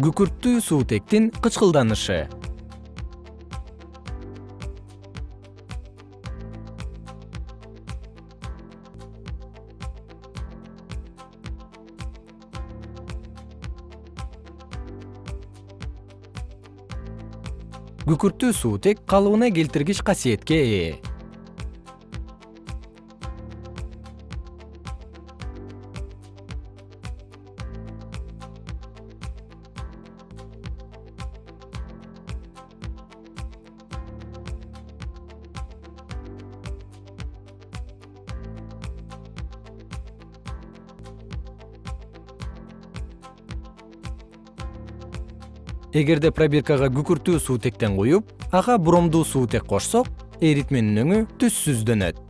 күкүрттүү суутектин кычкылданышы. Күкүрттүү суутек калыбына келтиргич касиетке ээ эгерде пробиркага күкүрттүү суутектен куюп ага бромдуу суутек кошсок эритменин өңү түссүздөнөт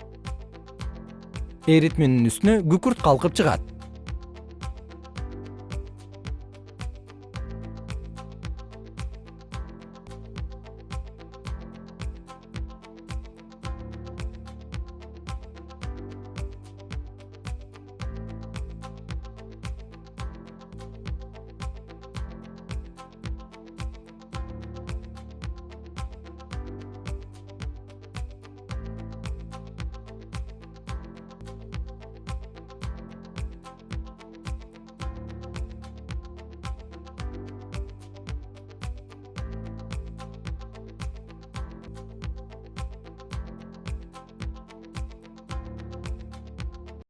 эритменин үстүнө күкүрт калкып чыгат